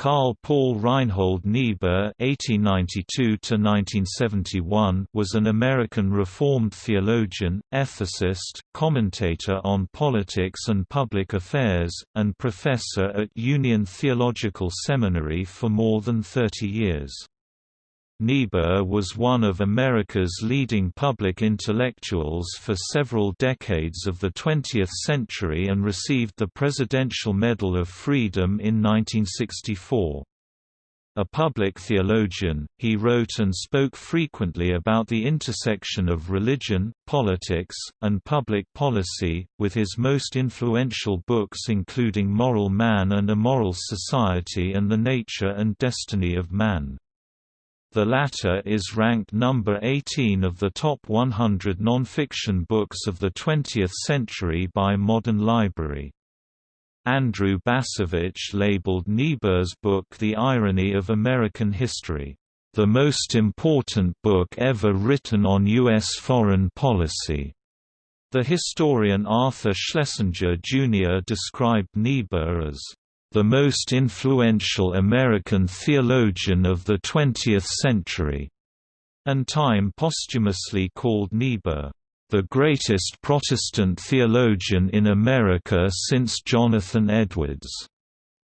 Karl Paul Reinhold Niebuhr (1892–1971) was an American Reformed theologian, ethicist, commentator on politics and public affairs, and professor at Union Theological Seminary for more than 30 years. Niebuhr was one of America's leading public intellectuals for several decades of the 20th century and received the Presidential Medal of Freedom in 1964. A public theologian, he wrote and spoke frequently about the intersection of religion, politics, and public policy, with his most influential books including Moral Man and Immoral Society and the Nature and Destiny of Man. The latter is ranked number 18 of the top 100 nonfiction books of the 20th century by Modern Library. Andrew Bacevich labeled Niebuhr's book The Irony of American History, "...the most important book ever written on U.S. foreign policy." The historian Arthur Schlesinger Jr. described Niebuhr as the most influential American theologian of the 20th century, and Time posthumously called Niebuhr, the greatest Protestant theologian in America since Jonathan Edwards.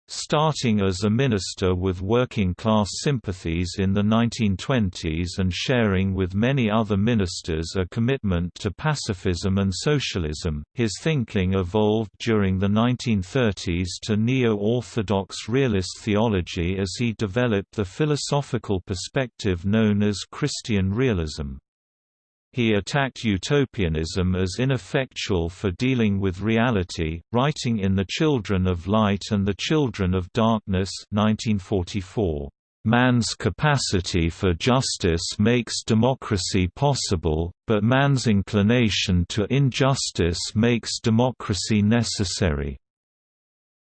Starting as a minister with working-class sympathies in the 1920s and sharing with many other ministers a commitment to pacifism and socialism, his thinking evolved during the 1930s to neo-orthodox realist theology as he developed the philosophical perspective known as Christian realism. He attacked utopianism as ineffectual for dealing with reality, writing in The Children of Light and the Children of Darkness 1944. Man's capacity for justice makes democracy possible, but man's inclination to injustice makes democracy necessary.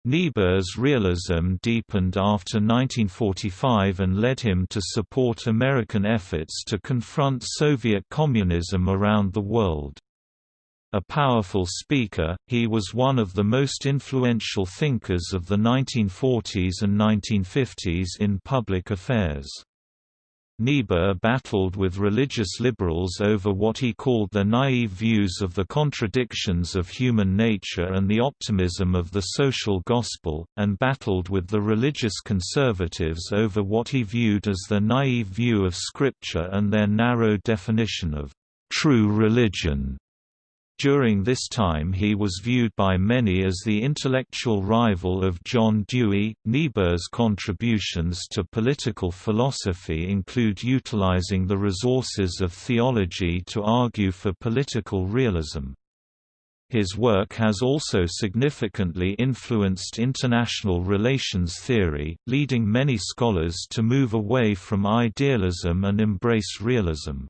Niebuhr's realism deepened after 1945 and led him to support American efforts to confront Soviet communism around the world. A powerful speaker, he was one of the most influential thinkers of the 1940s and 1950s in public affairs. Niebuhr battled with religious liberals over what he called their naive views of the contradictions of human nature and the optimism of the social gospel, and battled with the religious conservatives over what he viewed as their naive view of Scripture and their narrow definition of true religion. During this time he was viewed by many as the intellectual rival of John Dewey. Niebuhr's contributions to political philosophy include utilizing the resources of theology to argue for political realism. His work has also significantly influenced international relations theory, leading many scholars to move away from idealism and embrace realism.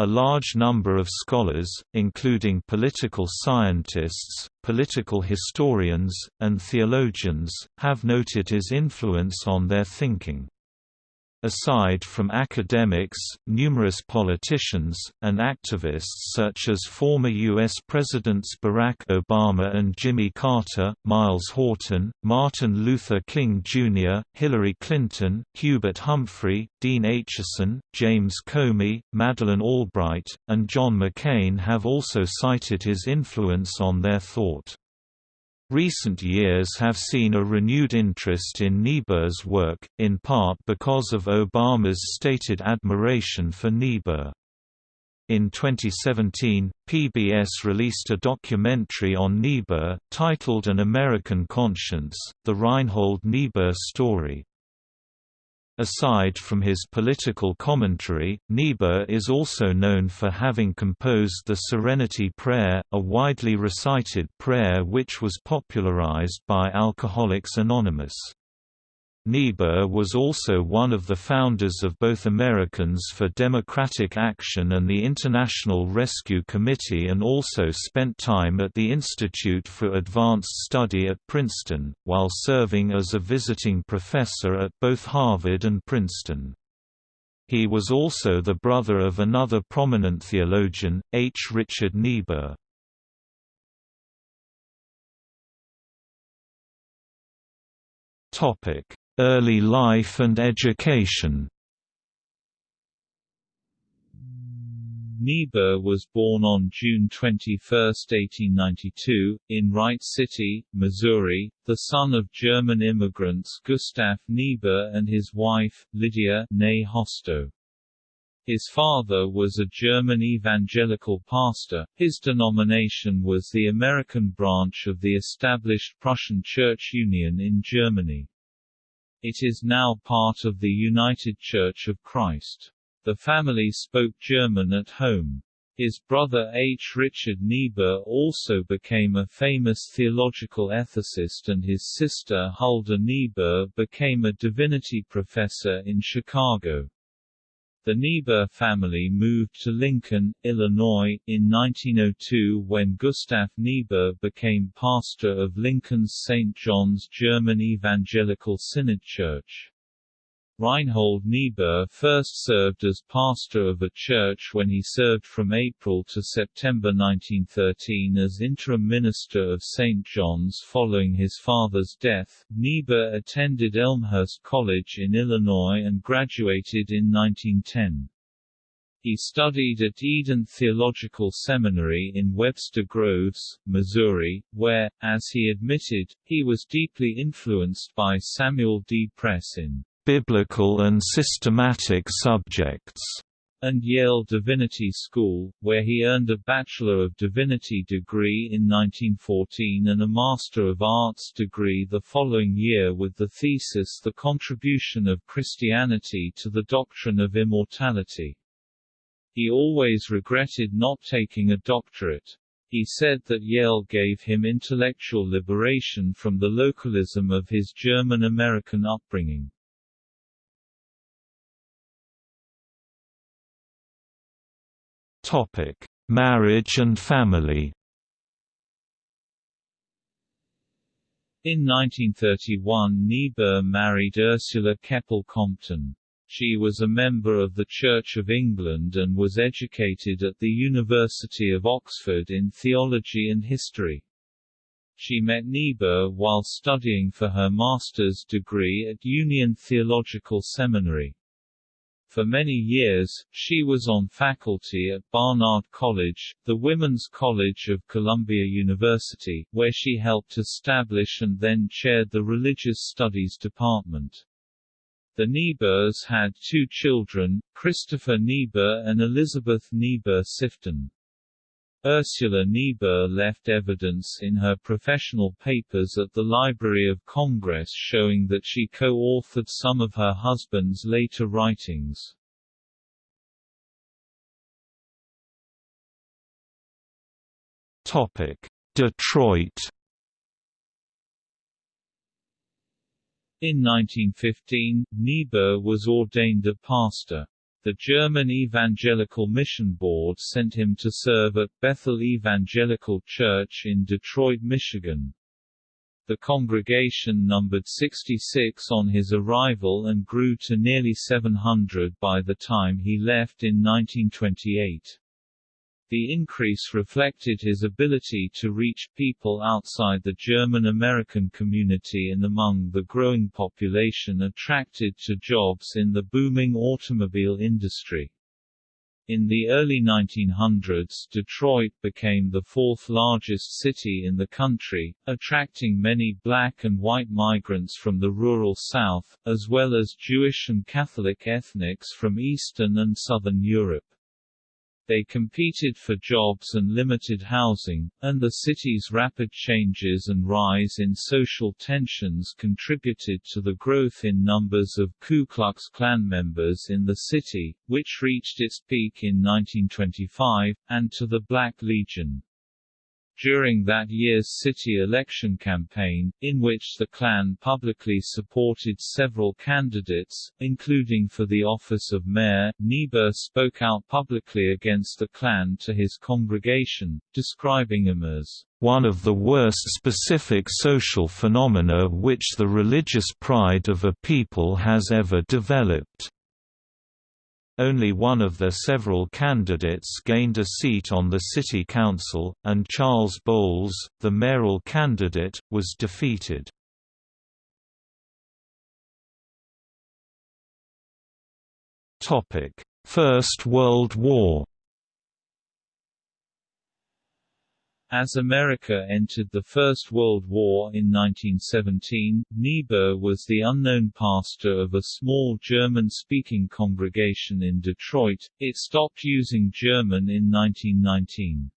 A large number of scholars, including political scientists, political historians, and theologians, have noted his influence on their thinking. Aside from academics, numerous politicians, and activists such as former U.S. Presidents Barack Obama and Jimmy Carter, Myles Horton, Martin Luther King Jr., Hillary Clinton, Hubert Humphrey, Dean Acheson, James Comey, Madeleine Albright, and John McCain have also cited his influence on their thought. Recent years have seen a renewed interest in Niebuhr's work, in part because of Obama's stated admiration for Niebuhr. In 2017, PBS released a documentary on Niebuhr, titled An American Conscience, The Reinhold Niebuhr Story. Aside from his political commentary, Niebuhr is also known for having composed the Serenity Prayer, a widely recited prayer which was popularized by Alcoholics Anonymous. Niebuhr was also one of the founders of both Americans for Democratic Action and the International Rescue Committee and also spent time at the Institute for Advanced Study at Princeton, while serving as a visiting professor at both Harvard and Princeton. He was also the brother of another prominent theologian, H. Richard Niebuhr. Early life and education Niebuhr was born on June 21, 1892, in Wright City, Missouri, the son of German immigrants Gustav Niebuhr and his wife, Lydia née Hosto. His father was a German evangelical pastor, his denomination was the American branch of the established Prussian Church Union in Germany. It is now part of the United Church of Christ. The family spoke German at home. His brother H. Richard Niebuhr also became a famous theological ethicist and his sister Hulda Niebuhr became a divinity professor in Chicago. The Niebuhr family moved to Lincoln, Illinois, in 1902 when Gustav Niebuhr became pastor of Lincoln's St. John's German Evangelical Synod Church. Reinhold Niebuhr first served as pastor of a church when he served from April to September 1913 as interim minister of St. John's following his father's death. Niebuhr attended Elmhurst College in Illinois and graduated in 1910. He studied at Eden Theological Seminary in Webster Groves, Missouri, where, as he admitted, he was deeply influenced by Samuel D. Press in biblical and systematic subjects, and Yale Divinity School, where he earned a Bachelor of Divinity degree in 1914 and a Master of Arts degree the following year with the thesis The Contribution of Christianity to the Doctrine of Immortality. He always regretted not taking a doctorate. He said that Yale gave him intellectual liberation from the localism of his German-American upbringing. Topic: Marriage and family. In 1931 Niebuhr married Ursula Keppel Compton. She was a member of the Church of England and was educated at the University of Oxford in theology and history. She met Niebuhr while studying for her master's degree at Union Theological Seminary. For many years, she was on faculty at Barnard College, the women's college of Columbia University, where she helped establish and then chaired the Religious Studies Department. The Niebuhrs had two children, Christopher Niebuhr and Elizabeth Niebuhr Sifton. Ursula Niebuhr left evidence in her professional papers at the Library of Congress showing that she co-authored some of her husband's later writings. Topic: Detroit In 1915, Niebuhr was ordained a pastor. The German Evangelical Mission Board sent him to serve at Bethel Evangelical Church in Detroit, Michigan. The congregation numbered 66 on his arrival and grew to nearly 700 by the time he left in 1928. The increase reflected his ability to reach people outside the German-American community and among the growing population attracted to jobs in the booming automobile industry. In the early 1900s Detroit became the fourth largest city in the country, attracting many black and white migrants from the rural South, as well as Jewish and Catholic ethnics from Eastern and Southern Europe. They competed for jobs and limited housing, and the city's rapid changes and rise in social tensions contributed to the growth in numbers of Ku Klux Klan members in the city, which reached its peak in 1925, and to the Black Legion during that year's city election campaign, in which the Klan publicly supported several candidates, including for the office of mayor. Niebuhr spoke out publicly against the Klan to his congregation, describing him as one of the worst specific social phenomena which the religious pride of a people has ever developed. Only one of the several candidates gained a seat on the city council, and Charles Bowles, the mayoral candidate, was defeated. First World War As America entered the First World War in 1917, Niebuhr was the unknown pastor of a small German-speaking congregation in Detroit. It stopped using German in 1919.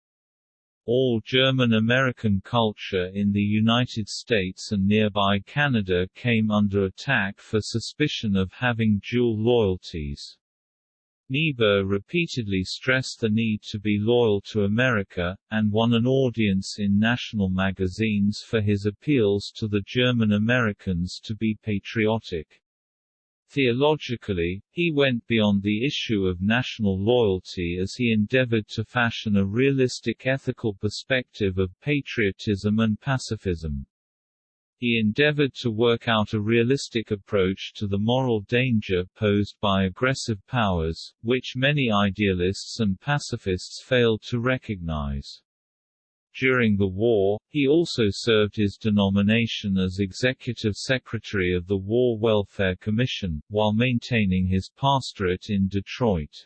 All German-American culture in the United States and nearby Canada came under attack for suspicion of having dual loyalties. Niebuhr repeatedly stressed the need to be loyal to America, and won an audience in national magazines for his appeals to the German Americans to be patriotic. Theologically, he went beyond the issue of national loyalty as he endeavored to fashion a realistic ethical perspective of patriotism and pacifism. He endeavored to work out a realistic approach to the moral danger posed by aggressive powers, which many idealists and pacifists failed to recognize. During the war, he also served his denomination as executive secretary of the War Welfare Commission, while maintaining his pastorate in Detroit.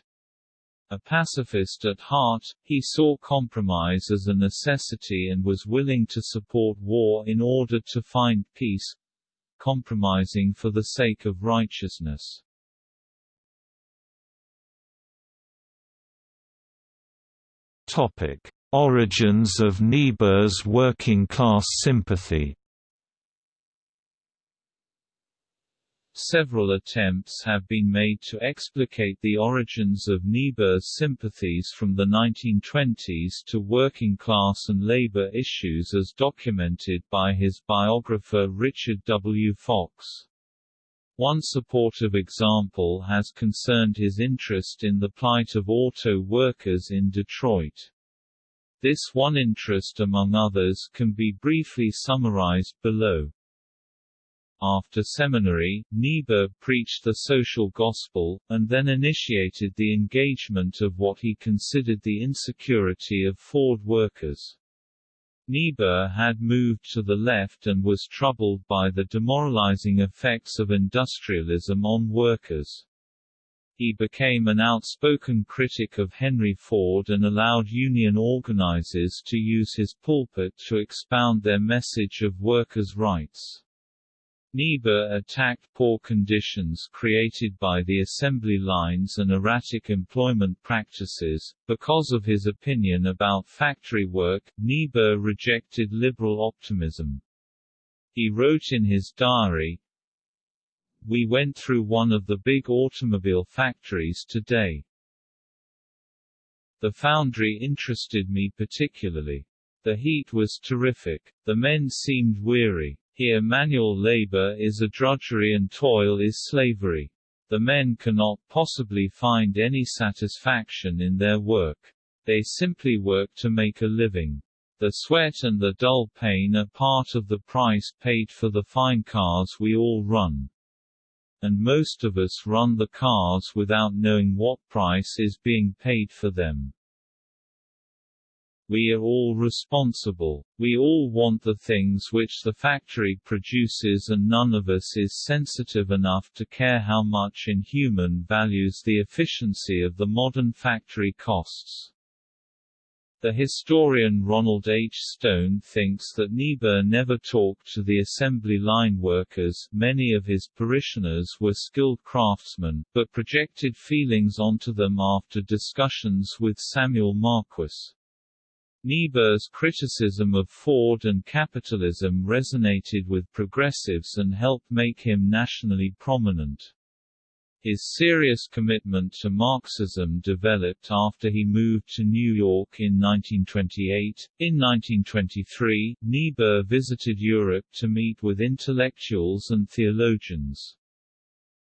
A pacifist at heart, he saw compromise as a necessity and was willing to support war in order to find peace compromising for the sake of righteousness. Topic: Origins of Niebuhr's working-class sympathy Several attempts have been made to explicate the origins of Niebuhr's sympathies from the 1920s to working-class and labor issues as documented by his biographer Richard W. Fox. One supportive example has concerned his interest in the plight of auto workers in Detroit. This one interest among others can be briefly summarized below. After seminary, Niebuhr preached the social gospel, and then initiated the engagement of what he considered the insecurity of Ford workers. Niebuhr had moved to the left and was troubled by the demoralizing effects of industrialism on workers. He became an outspoken critic of Henry Ford and allowed union organizers to use his pulpit to expound their message of workers' rights. Niebuhr attacked poor conditions created by the assembly lines and erratic employment practices. Because of his opinion about factory work, Niebuhr rejected liberal optimism. He wrote in his diary, We went through one of the big automobile factories today. The foundry interested me particularly. The heat was terrific, the men seemed weary, here manual labor is a drudgery and toil is slavery. The men cannot possibly find any satisfaction in their work. They simply work to make a living. The sweat and the dull pain are part of the price paid for the fine cars we all run. And most of us run the cars without knowing what price is being paid for them. We are all responsible. We all want the things which the factory produces and none of us is sensitive enough to care how much inhuman values the efficiency of the modern factory costs. The historian Ronald H. Stone thinks that Niebuhr never talked to the assembly line workers many of his parishioners were skilled craftsmen, but projected feelings onto them after discussions with Samuel Marquis. Niebuhr's criticism of Ford and capitalism resonated with progressives and helped make him nationally prominent. His serious commitment to Marxism developed after he moved to New York in 1928. In 1923, Niebuhr visited Europe to meet with intellectuals and theologians.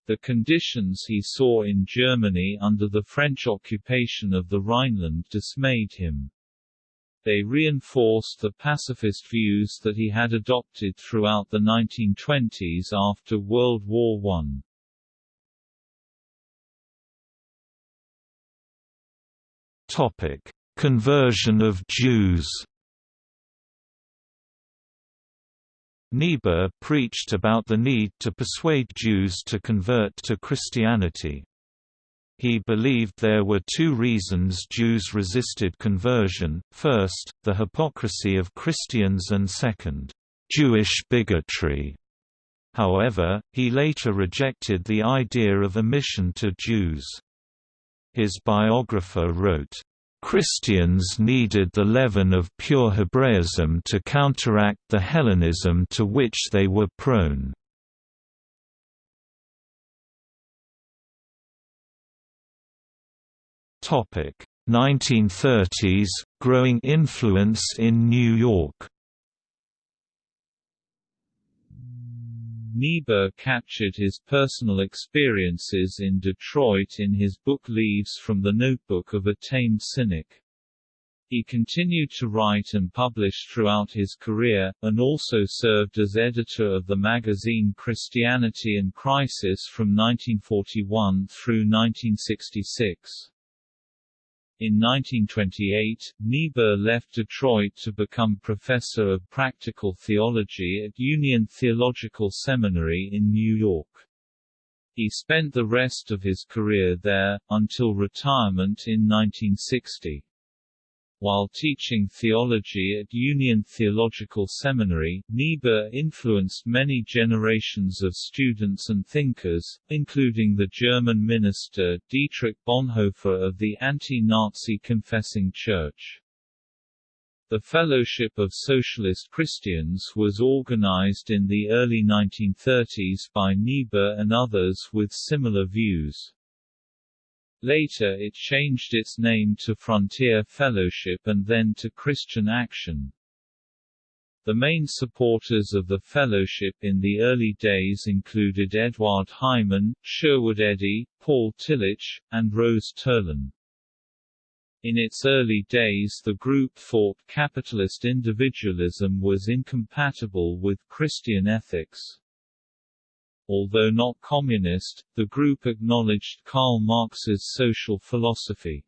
The conditions he saw in Germany under the French occupation of the Rhineland dismayed him. They reinforced the pacifist views that he had adopted throughout the 1920s after World War I. Topic: Conversion of Jews. Niebuhr preached about the need to persuade Jews to convert to Christianity. He believed there were two reasons Jews resisted conversion, first, the hypocrisy of Christians and second, Jewish bigotry. However, he later rejected the idea of a mission to Jews. His biographer wrote, Christians needed the leaven of pure Hebraism to counteract the Hellenism to which they were prone. Topic 1930s growing influence in New York. Niebuhr captured his personal experiences in Detroit in his book Leaves from the Notebook of a Tamed Cynic. He continued to write and publish throughout his career, and also served as editor of the magazine Christianity and Crisis from 1941 through 1966. In 1928, Niebuhr left Detroit to become professor of practical theology at Union Theological Seminary in New York. He spent the rest of his career there, until retirement in 1960. While teaching theology at Union Theological Seminary, Niebuhr influenced many generations of students and thinkers, including the German minister Dietrich Bonhoeffer of the anti-Nazi Confessing Church. The Fellowship of Socialist Christians was organized in the early 1930s by Niebuhr and others with similar views. Later it changed its name to Frontier Fellowship and then to Christian Action. The main supporters of the fellowship in the early days included Edward Heimann, Sherwood Eddy, Paul Tillich, and Rose Terlin. In its early days the group thought capitalist individualism was incompatible with Christian ethics. Although not communist, the group acknowledged Karl Marx's social philosophy.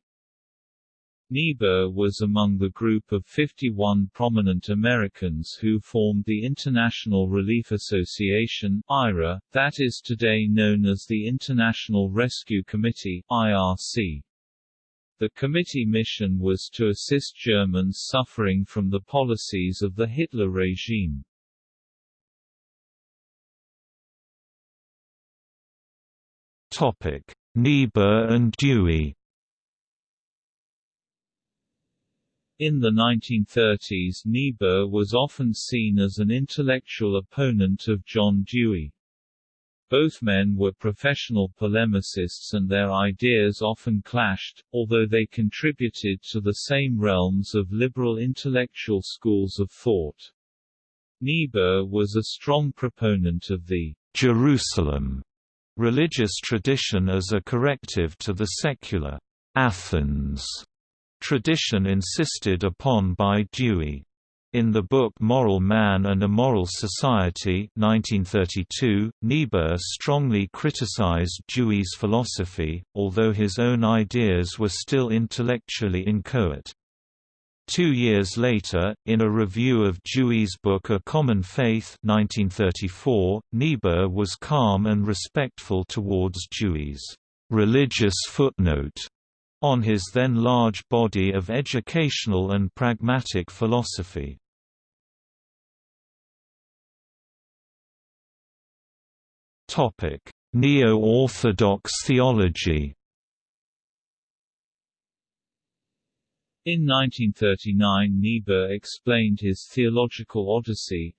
Niebuhr was among the group of 51 prominent Americans who formed the International Relief Association IRA, that is today known as the International Rescue Committee IRC. The committee mission was to assist Germans suffering from the policies of the Hitler regime. Topic: Niebuhr and Dewey. In the 1930s Niebuhr was often seen as an intellectual opponent of John Dewey. Both men were professional polemicists and their ideas often clashed, although they contributed to the same realms of liberal intellectual schools of thought. Niebuhr was a strong proponent of the Jerusalem religious tradition as a corrective to the secular Athens tradition insisted upon by Dewey. In the book Moral Man and Immoral Society 1932, Niebuhr strongly criticized Dewey's philosophy, although his own ideas were still intellectually inchoate. Two years later, in a review of Dewey's book A Common Faith 1934, Niebuhr was calm and respectful towards Dewey's religious footnote on his then large body of educational and pragmatic philosophy. Neo-Orthodox theology In 1939 Niebuhr explained his theological odyssey,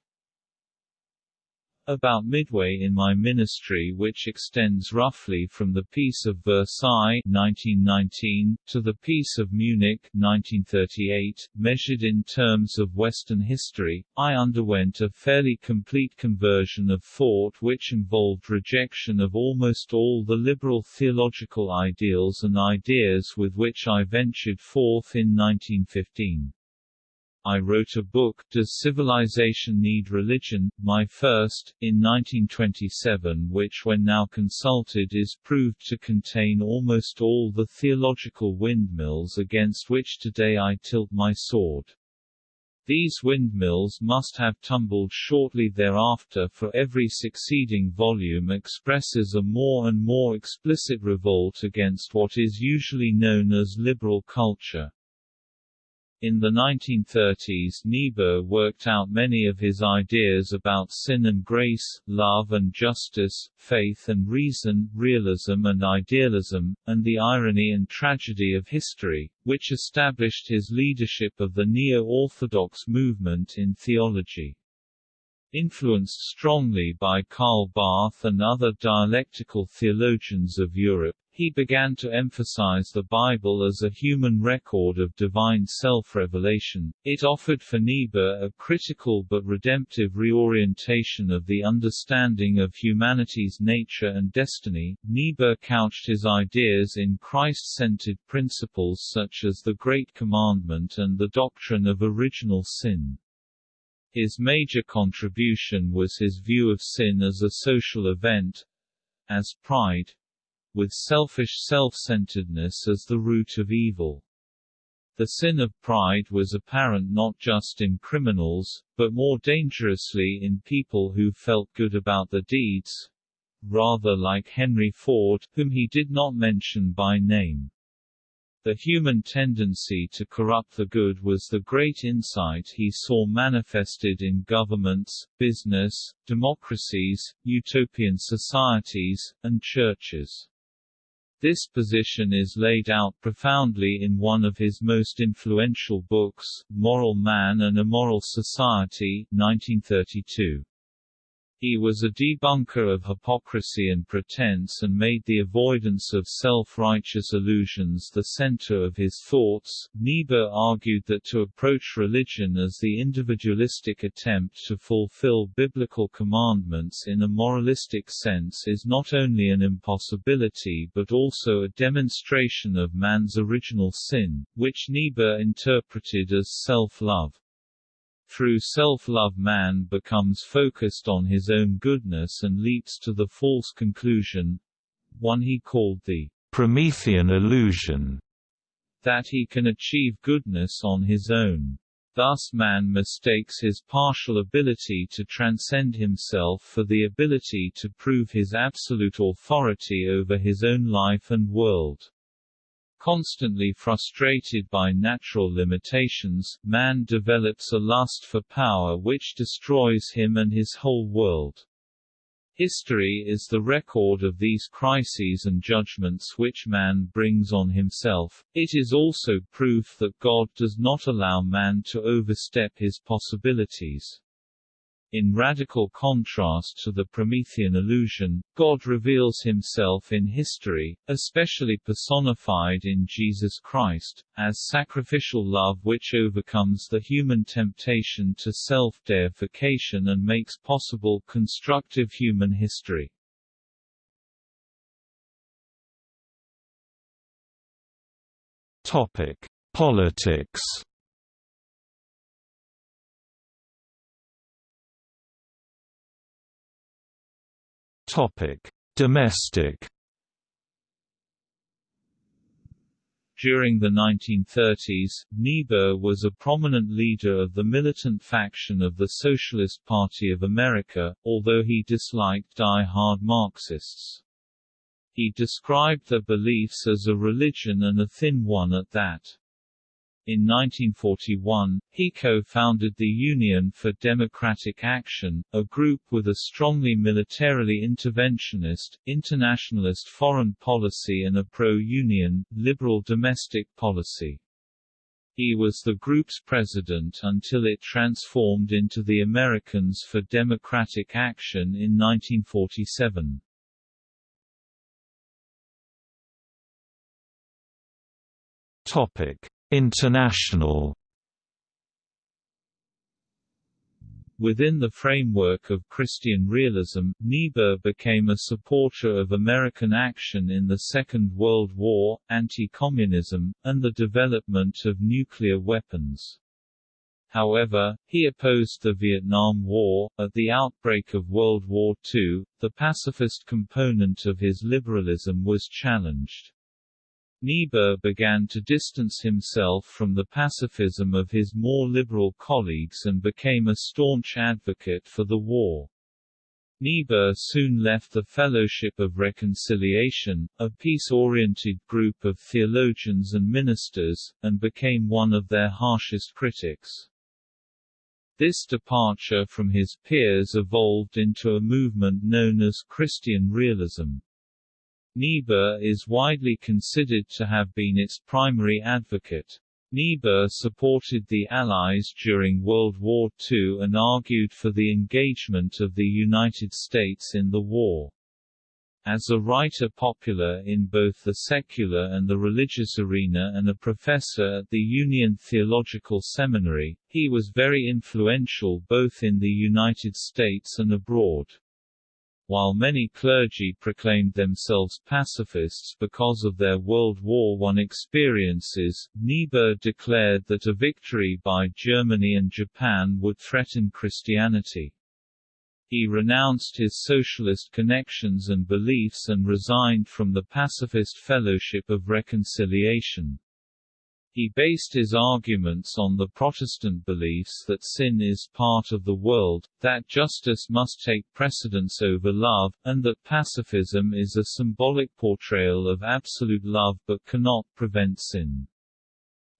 about midway in my ministry which extends roughly from the Peace of Versailles 1919, to the Peace of Munich 1938, measured in terms of Western history, I underwent a fairly complete conversion of thought which involved rejection of almost all the liberal theological ideals and ideas with which I ventured forth in 1915. I wrote a book, Does Civilization Need Religion?, my first, in 1927 which when now consulted is proved to contain almost all the theological windmills against which today I tilt my sword. These windmills must have tumbled shortly thereafter for every succeeding volume expresses a more and more explicit revolt against what is usually known as liberal culture. In the 1930s Niebuhr worked out many of his ideas about sin and grace, love and justice, faith and reason, realism and idealism, and the irony and tragedy of history, which established his leadership of the neo-orthodox movement in theology. Influenced strongly by Karl Barth and other dialectical theologians of Europe, he began to emphasize the Bible as a human record of divine self-revelation. It offered for Niebuhr a critical but redemptive reorientation of the understanding of humanity's nature and destiny. Niebuhr couched his ideas in Christ-centered principles such as the Great Commandment and the doctrine of original sin. His major contribution was his view of sin as a social event, as pride, with selfish self-centeredness as the root of evil. The sin of pride was apparent not just in criminals, but more dangerously in people who felt good about their deeds, rather like Henry Ford, whom he did not mention by name. The human tendency to corrupt the good was the great insight he saw manifested in governments, business, democracies, utopian societies, and churches. This position is laid out profoundly in one of his most influential books, Moral Man and Immoral Society 1932. He was a debunker of hypocrisy and pretense and made the avoidance of self-righteous illusions the center of his thoughts. Niebuhr argued that to approach religion as the individualistic attempt to fulfill biblical commandments in a moralistic sense is not only an impossibility but also a demonstration of man's original sin, which Niebuhr interpreted as self-love. Through self-love man becomes focused on his own goodness and leaps to the false conclusion one he called the Promethean illusion that he can achieve goodness on his own. Thus man mistakes his partial ability to transcend himself for the ability to prove his absolute authority over his own life and world. Constantly frustrated by natural limitations, man develops a lust for power which destroys him and his whole world. History is the record of these crises and judgments which man brings on himself. It is also proof that God does not allow man to overstep his possibilities. In radical contrast to the Promethean illusion, God reveals himself in history, especially personified in Jesus Christ, as sacrificial love which overcomes the human temptation to self-deification and makes possible constructive human history. Topic: Politics Topic: Domestic During the 1930s, Niebuhr was a prominent leader of the militant faction of the Socialist Party of America, although he disliked die-hard Marxists. He described their beliefs as a religion and a thin one at that. In 1941, he co-founded the Union for Democratic Action, a group with a strongly militarily interventionist, internationalist foreign policy and a pro-union, liberal domestic policy. He was the group's president until it transformed into the Americans for Democratic Action in 1947. Topic International Within the framework of Christian realism, Niebuhr became a supporter of American action in the Second World War, anti-communism, and the development of nuclear weapons. However, he opposed the Vietnam War. At the outbreak of World War II, the pacifist component of his liberalism was challenged. Niebuhr began to distance himself from the pacifism of his more liberal colleagues and became a staunch advocate for the war. Niebuhr soon left the Fellowship of Reconciliation, a peace-oriented group of theologians and ministers, and became one of their harshest critics. This departure from his peers evolved into a movement known as Christian realism. Niebuhr is widely considered to have been its primary advocate. Niebuhr supported the Allies during World War II and argued for the engagement of the United States in the war. As a writer popular in both the secular and the religious arena and a professor at the Union Theological Seminary, he was very influential both in the United States and abroad. While many clergy proclaimed themselves pacifists because of their World War I experiences, Niebuhr declared that a victory by Germany and Japan would threaten Christianity. He renounced his socialist connections and beliefs and resigned from the Pacifist Fellowship of Reconciliation. He based his arguments on the Protestant beliefs that sin is part of the world, that justice must take precedence over love, and that pacifism is a symbolic portrayal of absolute love but cannot prevent sin.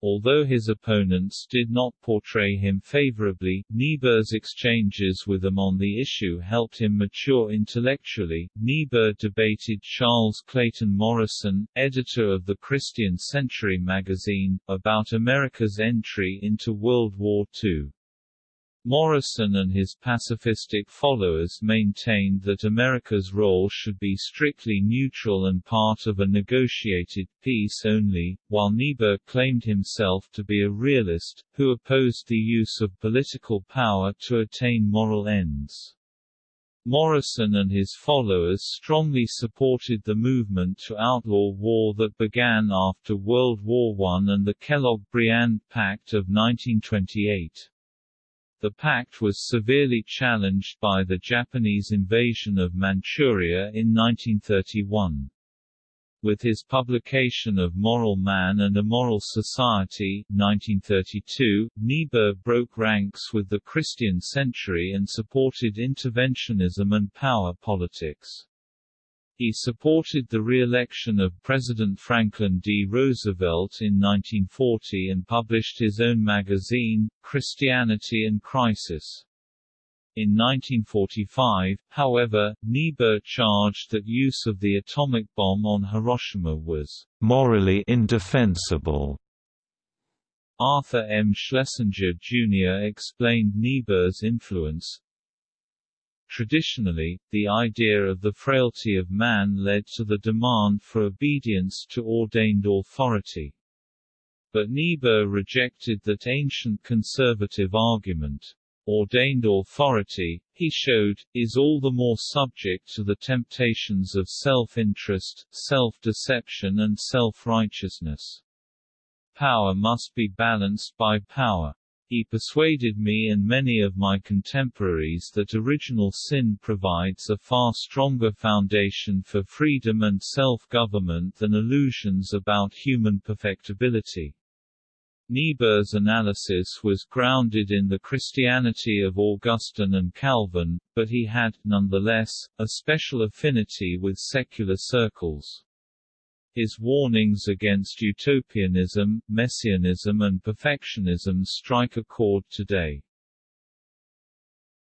Although his opponents did not portray him favorably, Niebuhr's exchanges with them on the issue helped him mature intellectually. Niebuhr debated Charles Clayton Morrison, editor of the Christian Century magazine, about America's entry into World War II. Morrison and his pacifistic followers maintained that America's role should be strictly neutral and part of a negotiated peace only, while Niebuhr claimed himself to be a realist, who opposed the use of political power to attain moral ends. Morrison and his followers strongly supported the movement to outlaw war that began after World War I and the Kellogg-Briand Pact of 1928. The pact was severely challenged by the Japanese invasion of Manchuria in 1931. With his publication of Moral Man and Immoral Society 1932, Niebuhr broke ranks with the Christian Century and supported interventionism and power politics. He supported the re-election of President Franklin D. Roosevelt in 1940 and published his own magazine, Christianity and Crisis. In 1945, however, Niebuhr charged that use of the atomic bomb on Hiroshima was morally indefensible. Arthur M. Schlesinger, Jr. explained Niebuhr's influence, Traditionally, the idea of the frailty of man led to the demand for obedience to ordained authority. But Niebuhr rejected that ancient conservative argument. Ordained authority, he showed, is all the more subject to the temptations of self-interest, self-deception and self-righteousness. Power must be balanced by power. He persuaded me and many of my contemporaries that original sin provides a far stronger foundation for freedom and self-government than illusions about human perfectibility. Niebuhr's analysis was grounded in the Christianity of Augustine and Calvin, but he had, nonetheless, a special affinity with secular circles. His warnings against utopianism, messianism and perfectionism strike a chord today.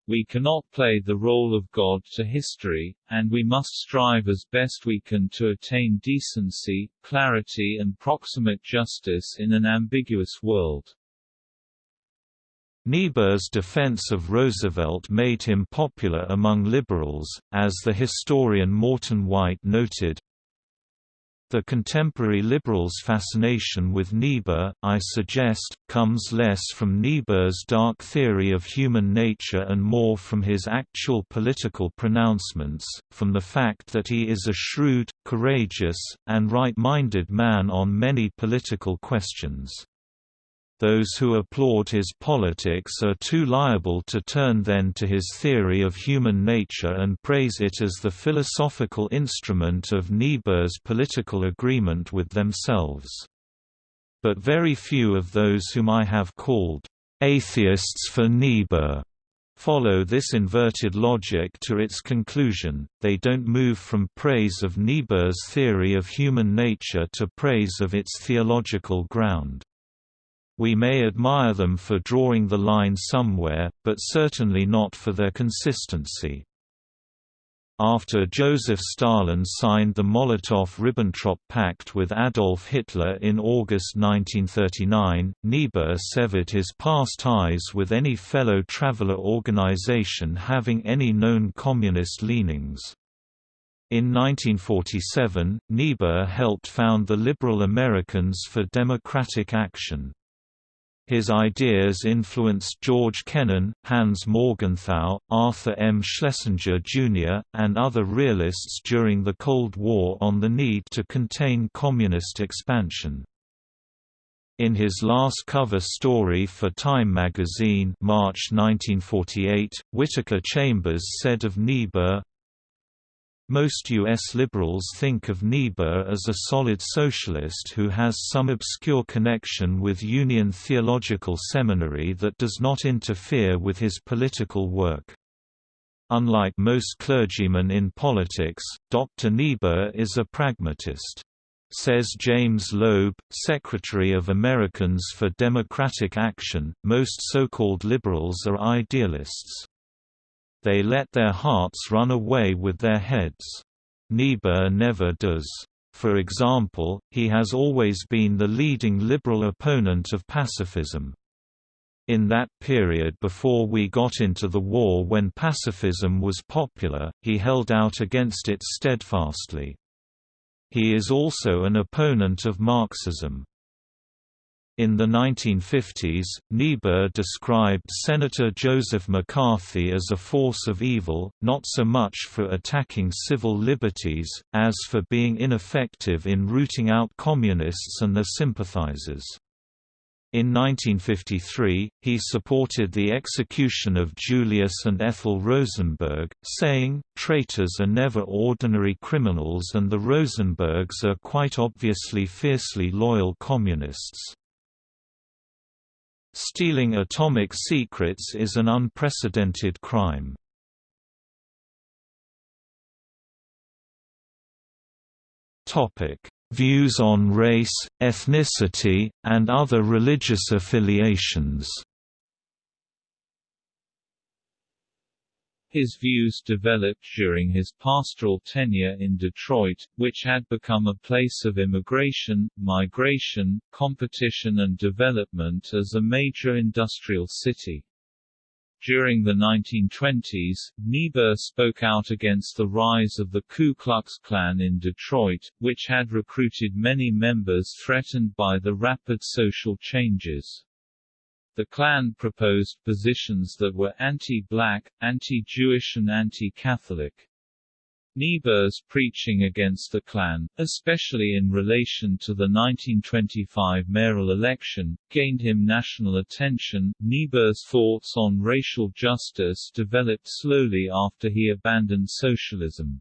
We cannot play the role of God to history, and we must strive as best we can to attain decency, clarity and proximate justice in an ambiguous world. Niebuhr's defense of Roosevelt made him popular among liberals, as the historian Morton White noted, the contemporary liberals' fascination with Niebuhr, I suggest, comes less from Niebuhr's dark theory of human nature and more from his actual political pronouncements, from the fact that he is a shrewd, courageous, and right-minded man on many political questions. Those who applaud his politics are too liable to turn then to his theory of human nature and praise it as the philosophical instrument of Niebuhr's political agreement with themselves. But very few of those whom I have called atheists for Niebuhr follow this inverted logic to its conclusion, they don't move from praise of Niebuhr's theory of human nature to praise of its theological ground. We may admire them for drawing the line somewhere, but certainly not for their consistency. After Joseph Stalin signed the Molotov–Ribbentrop Pact with Adolf Hitler in August 1939, Niebuhr severed his past ties with any fellow traveler organization having any known communist leanings. In 1947, Niebuhr helped found the Liberal Americans for Democratic Action. His ideas influenced George Kennan, Hans Morgenthau, Arthur M. Schlesinger Jr., and other realists during the Cold War on the need to contain communist expansion. In his last cover story for Time magazine March 1948, Whittaker Chambers said of Niebuhr, most U.S. liberals think of Niebuhr as a solid socialist who has some obscure connection with Union Theological Seminary that does not interfere with his political work. Unlike most clergymen in politics, Dr. Niebuhr is a pragmatist. Says James Loeb, Secretary of Americans for Democratic Action, most so-called liberals are idealists. They let their hearts run away with their heads. Niebuhr never does. For example, he has always been the leading liberal opponent of pacifism. In that period before we got into the war when pacifism was popular, he held out against it steadfastly. He is also an opponent of Marxism. In the 1950s, Niebuhr described Senator Joseph McCarthy as a force of evil, not so much for attacking civil liberties, as for being ineffective in rooting out communists and their sympathizers. In 1953, he supported the execution of Julius and Ethel Rosenberg, saying, traitors are never ordinary criminals and the Rosenbergs are quite obviously fiercely loyal communists. Stealing atomic secrets is an unprecedented crime. Views on race, ethnicity, and other religious affiliations His views developed during his pastoral tenure in Detroit, which had become a place of immigration, migration, competition and development as a major industrial city. During the 1920s, Niebuhr spoke out against the rise of the Ku Klux Klan in Detroit, which had recruited many members threatened by the rapid social changes. The Klan proposed positions that were anti-black, anti-Jewish and anti-Catholic. Niebuhr's preaching against the Klan, especially in relation to the 1925 mayoral election, gained him national attention. Niebuhr's thoughts on racial justice developed slowly after he abandoned socialism.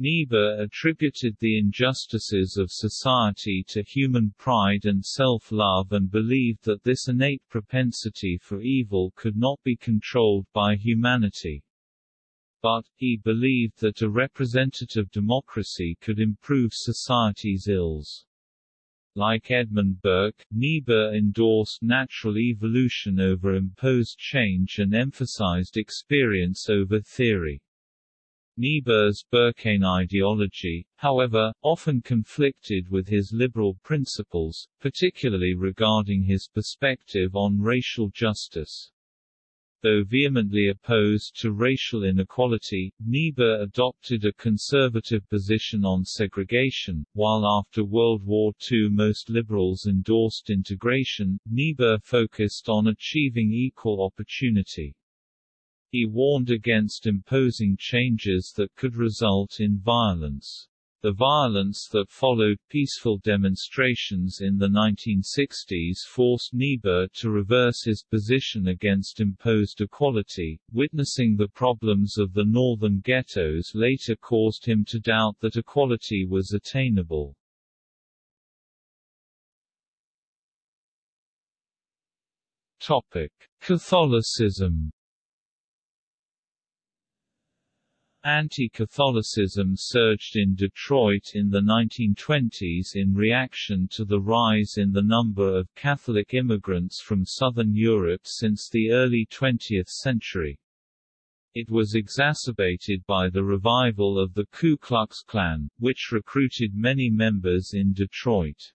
Niebuhr attributed the injustices of society to human pride and self-love and believed that this innate propensity for evil could not be controlled by humanity. But, he believed that a representative democracy could improve society's ills. Like Edmund Burke, Niebuhr endorsed natural evolution over imposed change and emphasized experience over theory. Niebuhr's Burkean ideology, however, often conflicted with his liberal principles, particularly regarding his perspective on racial justice. Though vehemently opposed to racial inequality, Niebuhr adopted a conservative position on segregation, while after World War II most liberals endorsed integration, Niebuhr focused on achieving equal opportunity. He warned against imposing changes that could result in violence. The violence that followed peaceful demonstrations in the 1960s forced Niebuhr to reverse his position against imposed equality. Witnessing the problems of the northern ghettos later caused him to doubt that equality was attainable. Topic: Catholicism Anti-Catholicism surged in Detroit in the 1920s in reaction to the rise in the number of Catholic immigrants from Southern Europe since the early 20th century. It was exacerbated by the revival of the Ku Klux Klan, which recruited many members in Detroit.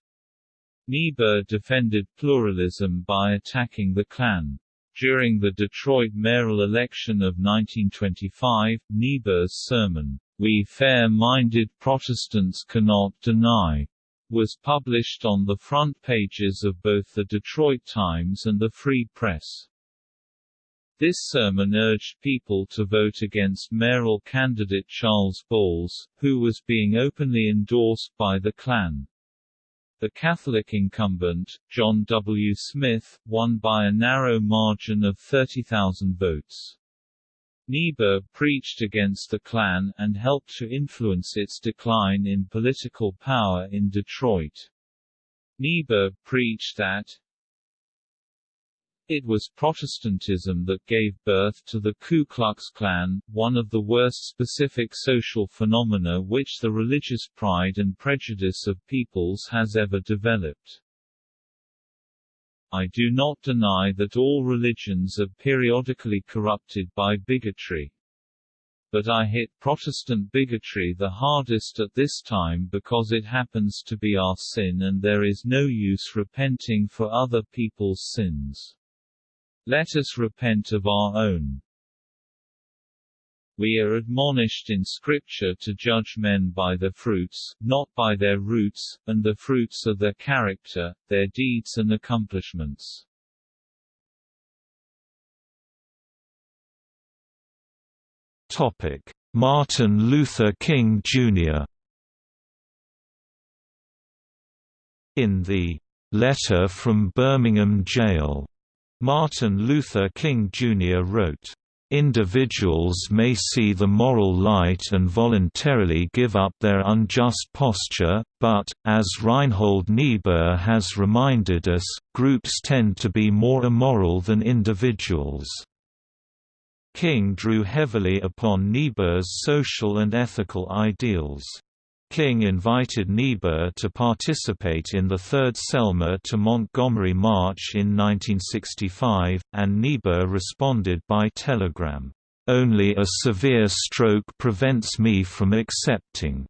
Niebuhr defended pluralism by attacking the Klan. During the Detroit mayoral election of 1925, Niebuhr's sermon, We Fair-Minded Protestants Cannot Deny, was published on the front pages of both the Detroit Times and the Free Press. This sermon urged people to vote against mayoral candidate Charles Bowles, who was being openly endorsed by the Klan. The Catholic incumbent, John W. Smith, won by a narrow margin of 30,000 votes. Niebuhr preached against the Klan, and helped to influence its decline in political power in Detroit. Niebuhr preached that, it was Protestantism that gave birth to the Ku Klux Klan, one of the worst specific social phenomena which the religious pride and prejudice of peoples has ever developed. I do not deny that all religions are periodically corrupted by bigotry. But I hit Protestant bigotry the hardest at this time because it happens to be our sin and there is no use repenting for other people's sins. Let us repent of our own. We are admonished in Scripture to judge men by their fruits, not by their roots, and the fruits are their character, their deeds and accomplishments. Topic: Martin Luther King Jr. In the Letter from Birmingham Jail Martin Luther King Jr. wrote, Individuals may see the moral light and voluntarily give up their unjust posture, but, as Reinhold Niebuhr has reminded us, groups tend to be more immoral than individuals. King drew heavily upon Niebuhr's social and ethical ideals. King invited Niebuhr to participate in the Third Selma to Montgomery March in 1965, and Niebuhr responded by telegram, "...only a severe stroke prevents me from accepting."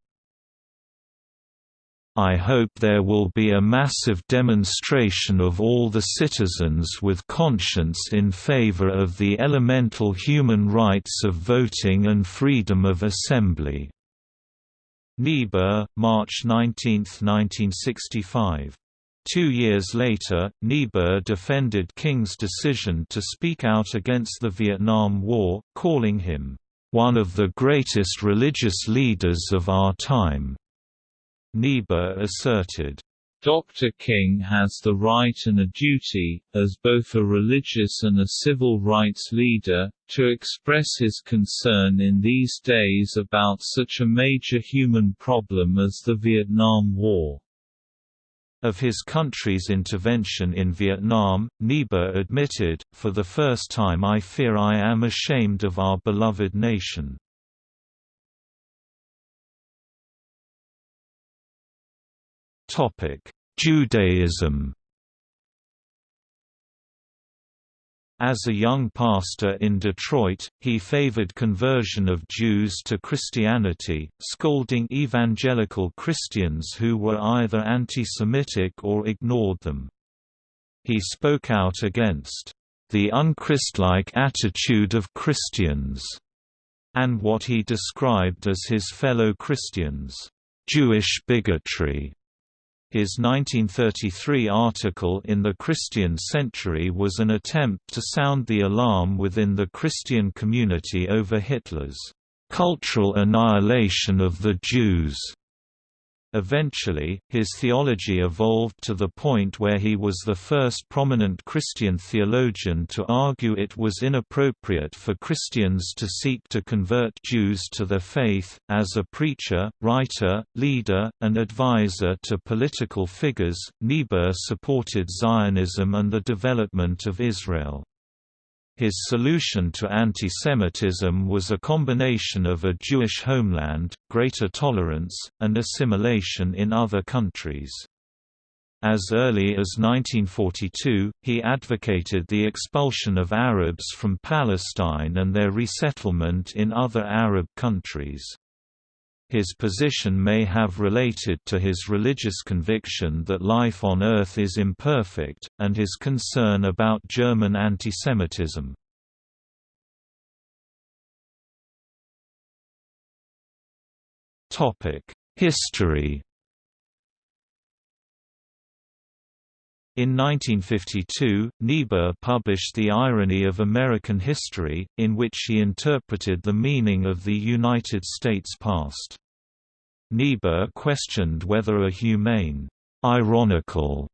I hope there will be a massive demonstration of all the citizens with conscience in favor of the elemental human rights of voting and freedom of assembly. Niebuhr, March 19, 1965. Two years later, Niebuhr defended King's decision to speak out against the Vietnam War, calling him, "...one of the greatest religious leaders of our time." Niebuhr asserted, Dr. King has the right and a duty, as both a religious and a civil rights leader, to express his concern in these days about such a major human problem as the Vietnam War. Of his country's intervention in Vietnam, Niebuhr admitted, For the first time I fear I am ashamed of our beloved nation. Judaism As a young pastor in Detroit, he favored conversion of Jews to Christianity, scolding evangelical Christians who were either anti-Semitic or ignored them. He spoke out against the unchristlike attitude of Christians, and what he described as his fellow Christians' Jewish bigotry. His 1933 article in the Christian Century was an attempt to sound the alarm within the Christian community over Hitler's cultural annihilation of the Jews. Eventually, his theology evolved to the point where he was the first prominent Christian theologian to argue it was inappropriate for Christians to seek to convert Jews to their faith. As a preacher, writer, leader, and advisor to political figures, Niebuhr supported Zionism and the development of Israel. His solution to anti-Semitism was a combination of a Jewish homeland, greater tolerance, and assimilation in other countries. As early as 1942, he advocated the expulsion of Arabs from Palestine and their resettlement in other Arab countries. His position may have related to his religious conviction that life on Earth is imperfect, and his concern about German antisemitism. History In 1952, Niebuhr published The Irony of American History, in which he interpreted the meaning of the United States past. Niebuhr questioned whether a humane, ironical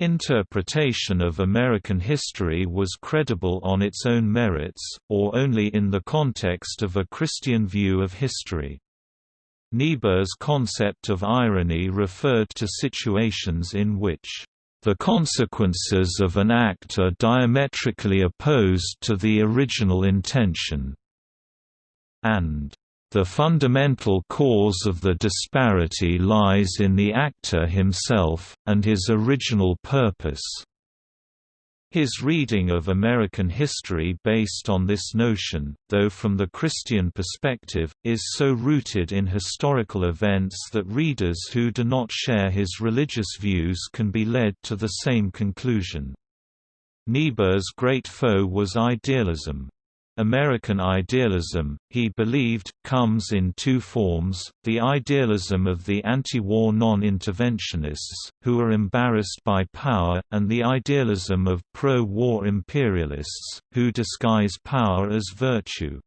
interpretation of American history was credible on its own merits, or only in the context of a Christian view of history. Niebuhr's concept of irony referred to situations in which the consequences of an act are diametrically opposed to the original intention, and the fundamental cause of the disparity lies in the actor himself, and his original purpose. His reading of American history based on this notion, though from the Christian perspective, is so rooted in historical events that readers who do not share his religious views can be led to the same conclusion. Niebuhr's great foe was idealism. American idealism, he believed, comes in two forms, the idealism of the anti-war non-interventionists, who are embarrassed by power, and the idealism of pro-war imperialists, who disguise power as virtue.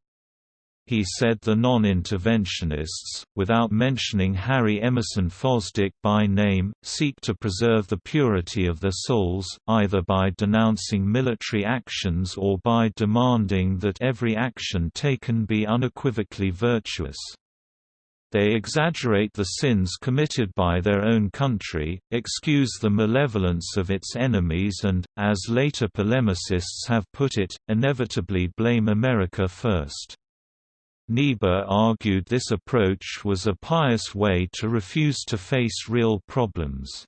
He said the non-interventionists, without mentioning Harry Emerson Fosdick by name, seek to preserve the purity of their souls, either by denouncing military actions or by demanding that every action taken be unequivocally virtuous. They exaggerate the sins committed by their own country, excuse the malevolence of its enemies and, as later polemicists have put it, inevitably blame America first. Niebuhr argued this approach was a pious way to refuse to face real problems.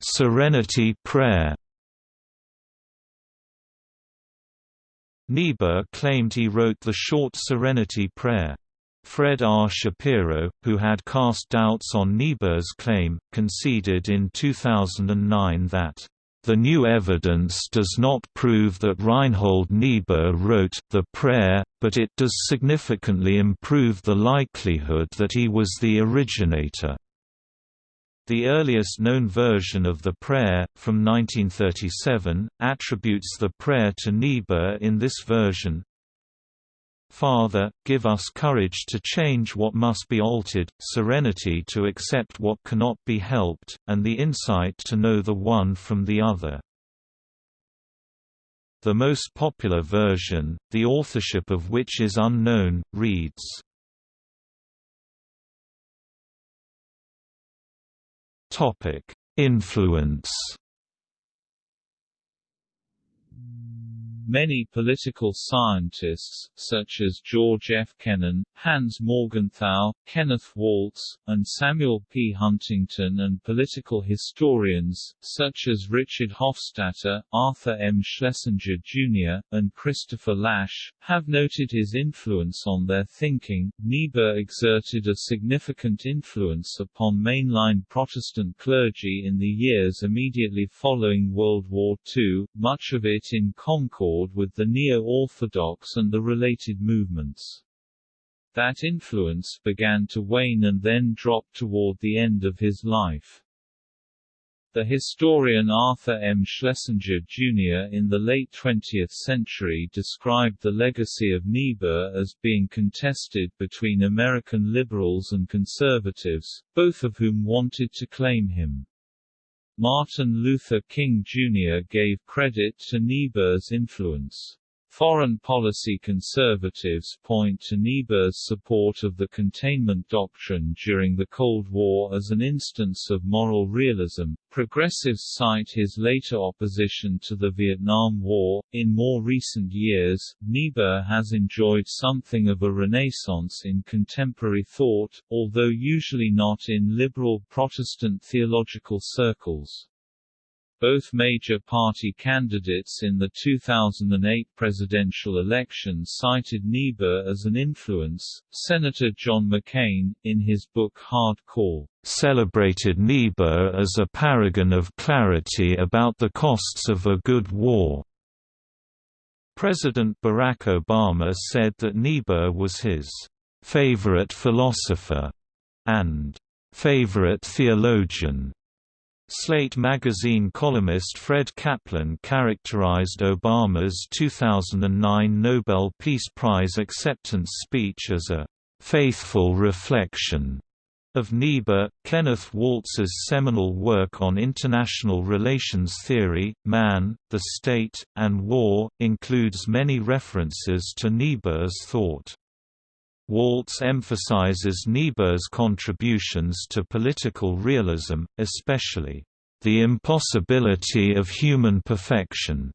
Serenity prayer Niebuhr claimed he wrote the short Serenity Prayer. Fred R. Shapiro, who had cast doubts on Niebuhr's claim, conceded in 2009 that the new evidence does not prove that Reinhold Niebuhr wrote the prayer, but it does significantly improve the likelihood that he was the originator. The earliest known version of the prayer, from 1937, attributes the prayer to Niebuhr in this version, Father, give us courage to change what must be altered, serenity to accept what cannot be helped, and the insight to know the one from the other. The most popular version, the authorship of which is unknown, reads, Influence Many political scientists, such as George F. Kennan, Hans Morgenthau, Kenneth Waltz, and Samuel P. Huntington and political historians, such as Richard Hofstadter, Arthur M. Schlesinger Jr., and Christopher Lasch, have noted his influence on their thinking. Niebuhr exerted a significant influence upon mainline Protestant clergy in the years immediately following World War II, much of it in Concord with the Neo-Orthodox and the related movements. That influence began to wane and then dropped toward the end of his life. The historian Arthur M. Schlesinger, Jr. in the late 20th century described the legacy of Niebuhr as being contested between American liberals and conservatives, both of whom wanted to claim him. Martin Luther King Jr. gave credit to Niebuhr's influence. Foreign policy conservatives point to Niebuhr's support of the containment doctrine during the Cold War as an instance of moral realism. Progressives cite his later opposition to the Vietnam War. In more recent years, Niebuhr has enjoyed something of a renaissance in contemporary thought, although usually not in liberal Protestant theological circles. Both major party candidates in the 2008 presidential election cited Niebuhr as an influence. Senator John McCain, in his book Hard Call, celebrated Niebuhr as a paragon of clarity about the costs of a good war. President Barack Obama said that Niebuhr was his favorite philosopher and favorite theologian. Slate magazine columnist Fred Kaplan characterized Obama's 2009 Nobel Peace Prize acceptance speech as a faithful reflection of Niebuhr. Kenneth Waltz's seminal work on international relations theory, Man, the State, and War, includes many references to Niebuhr's thought. Waltz emphasizes Niebuhr's contributions to political realism, especially, "...the impossibility of human perfection."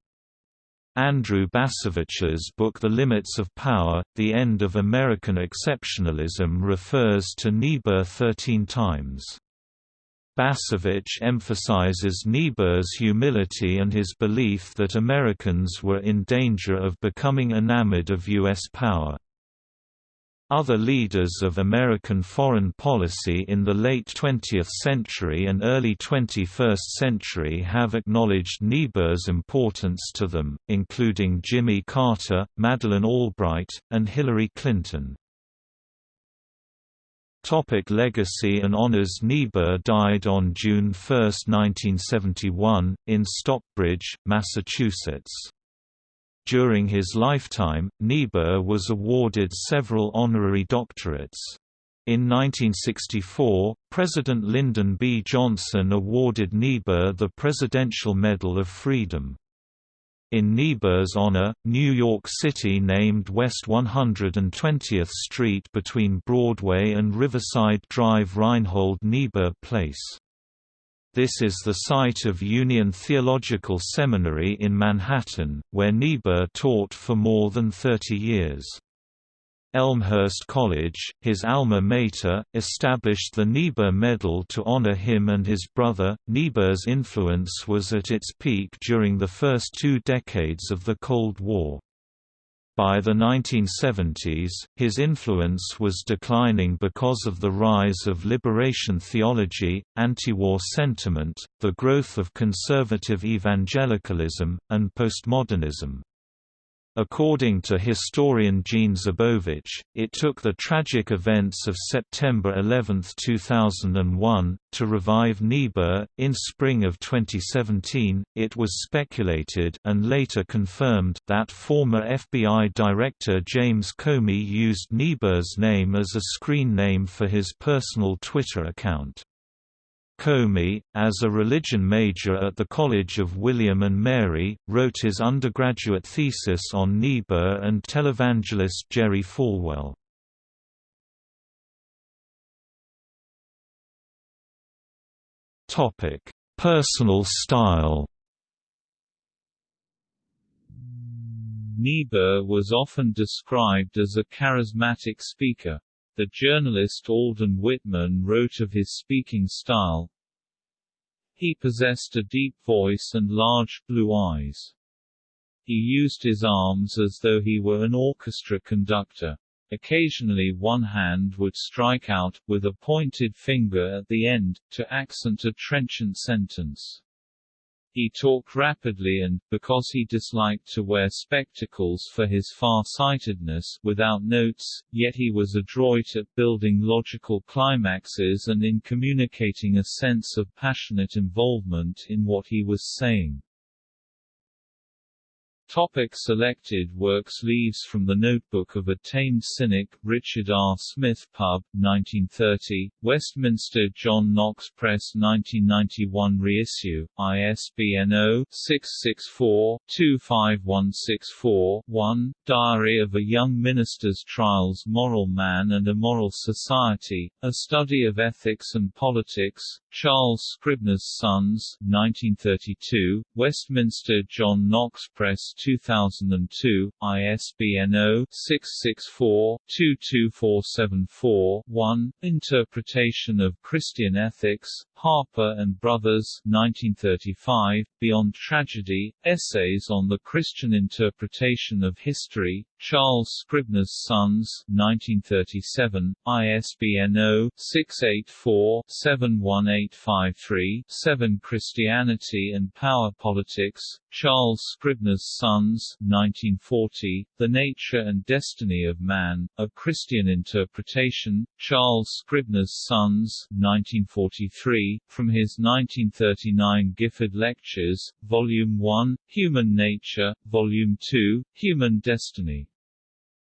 Andrew Bacevich's book The Limits of Power, The End of American Exceptionalism refers to Niebuhr 13 times. Bacevich emphasizes Niebuhr's humility and his belief that Americans were in danger of becoming enamored of U.S. power. Other leaders of American foreign policy in the late 20th century and early 21st century have acknowledged Niebuhr's importance to them, including Jimmy Carter, Madeleine Albright, and Hillary Clinton. Topic legacy and honors Niebuhr died on June 1, 1971, in Stockbridge, Massachusetts. During his lifetime, Niebuhr was awarded several honorary doctorates. In 1964, President Lyndon B. Johnson awarded Niebuhr the Presidential Medal of Freedom. In Niebuhr's honor, New York City named West 120th Street between Broadway and Riverside Drive Reinhold Niebuhr Place. This is the site of Union Theological Seminary in Manhattan, where Niebuhr taught for more than 30 years. Elmhurst College, his alma mater, established the Niebuhr Medal to honor him and his brother. Niebuhr's influence was at its peak during the first two decades of the Cold War. By the 1970s, his influence was declining because of the rise of liberation theology, anti-war sentiment, the growth of conservative evangelicalism, and postmodernism. According to historian Jean Zabowicz, it took the tragic events of September 11, 2001, to revive Niebuhr. In spring of 2017, it was speculated and later confirmed that former FBI Director James Comey used Niebuhr's name as a screen name for his personal Twitter account. Comey, as a religion major at the College of William and Mary, wrote his undergraduate thesis on Niebuhr and televangelist Jerry Falwell. Personal style Niebuhr was often described as a charismatic speaker. The journalist Alden Whitman wrote of his speaking style, He possessed a deep voice and large, blue eyes. He used his arms as though he were an orchestra conductor. Occasionally one hand would strike out, with a pointed finger at the end, to accent a trenchant sentence. He talked rapidly and, because he disliked to wear spectacles for his far-sightedness, without notes, yet he was adroit at building logical climaxes and in communicating a sense of passionate involvement in what he was saying. Topic selected works Leaves from the Notebook of a Tamed Cynic, Richard R. Smith Pub, 1930, Westminster John Knox Press 1991 reissue, ISBN 0-664-25164-1, Diary of a Young Minister's Trials Moral Man and Immoral Society, A Study of Ethics and Politics, Charles Scribner's Sons, 1932, Westminster John Knox Press 2002, ISBN 0-664-22474-1, Interpretation of Christian Ethics, Harper and Brothers 1935, Beyond Tragedy, Essays on the Christian Interpretation of History, Charles Scribner's Sons 1937, ISBN 0-684-71853-7 Christianity and Power Politics, Charles Scribner's Sons 1940, The Nature and Destiny of Man, A Christian Interpretation, Charles Scribner's Sons 1943, from his 1939 Gifford Lectures, Volume 1, Human Nature, Volume 2, Human Destiny.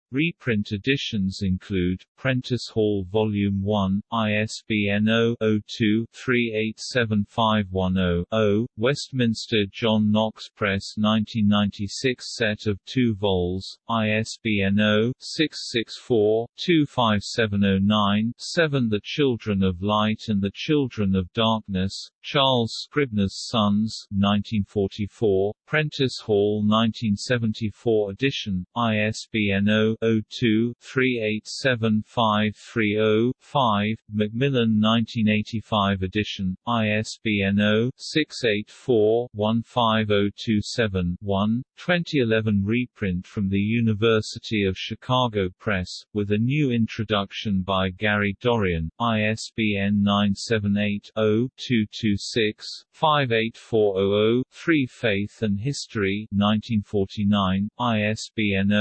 Reprint editions include, Prentice Hall Volume 1, ISBN 0-02-387510-0, Westminster John Knox Press 1996 set of 2 vols, ISBN 0-664-25709-7 The Children of Light and the Children of Darkness, Charles Scribner's Sons 1944, Prentice Hall 1974 edition, ISBN 0-02-387530-5, Macmillan 1985 edition, ISBN 0-684-15027-1, 2011 reprint from the University of Chicago Press, with a new introduction by Gary Dorrien, ISBN 978 0 226 58400 3 Faith and History 1949, ISBN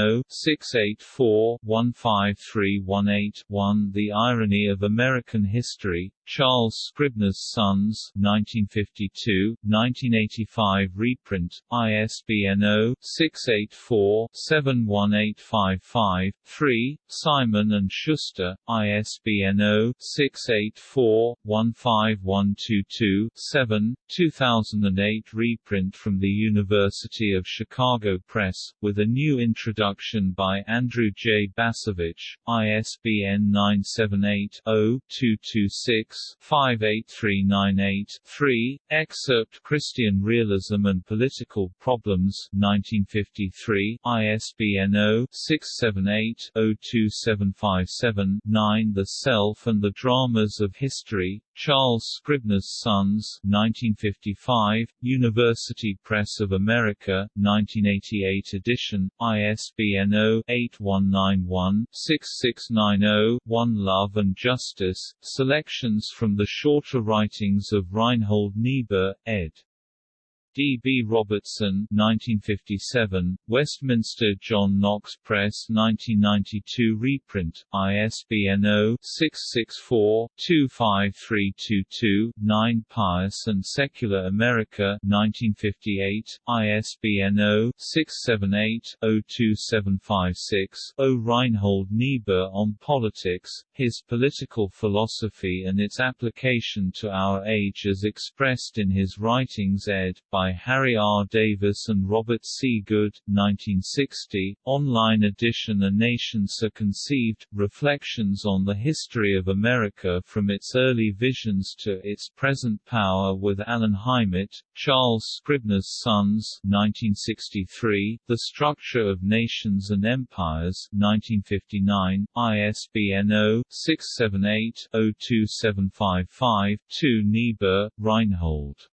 0-684-15318-1 The Irony of American History, Charles Scribner's Sons 1952, 1985 reprint, ISBN 0-684-71855-3, Simon & Schuster, ISBN 0-684-15122-7, 2008 reprint from the University of Chicago Press, with a new introduction by Andrew J. Bacevich, ISBN 978 0 226 58398-3, Excerpt Christian Realism and Political Problems 1953, ISBN 0-678-02757-9 The Self and the Dramas of History, Charles Scribner's Sons 1955, University Press of America, 1988 edition, ISBN 0-8191-6690-1 Love and Justice, Selections from the Shorter Writings of Reinhold Niebuhr, ed. D. B. Robertson 1957, Westminster John Knox Press 1992 reprint, ISBN 0-664-25322-9 Pious and Secular America 1958, ISBN 0-678-02756-0 Reinhold Niebuhr on Politics, His Political Philosophy and its Application to Our Age as expressed in his writings ed. by Harry R. Davis and Robert C. Good, 1960, online edition A Nation So Conceived, Reflections on the History of America from its early visions to its present power with Alan Heimert, Charles Scribner's Sons, 1963, The Structure of Nations and Empires, 1959, ISBN 0-678-02755-2 Niebuhr, Reinhold.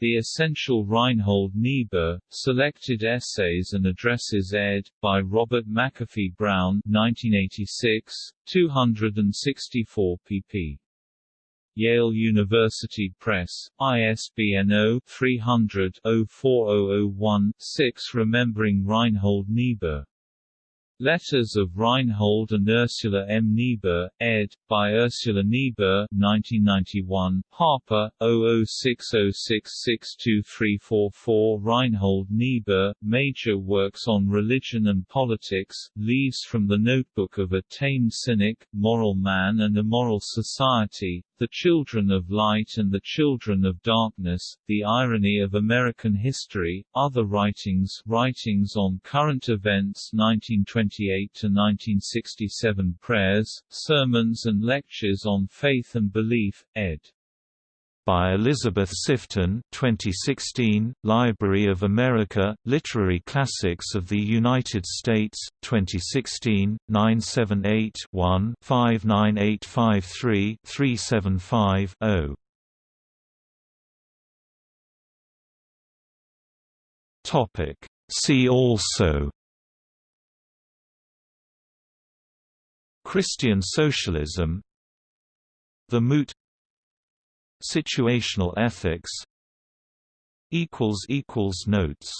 The Essential Reinhold Niebuhr, Selected Essays and Addresses ed. by Robert McAfee Brown 1986, 264 pp. Yale University Press, ISBN 0-300-04001-6 Remembering Reinhold Niebuhr Letters of Reinhold and Ursula M. Niebuhr, ed. by Ursula Niebuhr 1991, Harper, 0060662344 Reinhold Niebuhr, Major Works on Religion and Politics, Leaves from the Notebook of a Tamed Cynic, Moral Man and Immoral Society, The Children of Light and the Children of Darkness, The Irony of American History, Other Writings Writings on Current Events 1920 1968–1967 Prayers, Sermons and Lectures on Faith and Belief, ed. By Elizabeth Sifton 2016, Library of America, Literary Classics of the United States, 2016, 978-1-59853-375-0 See also. Christian socialism. The Moot Situational ethics. Notes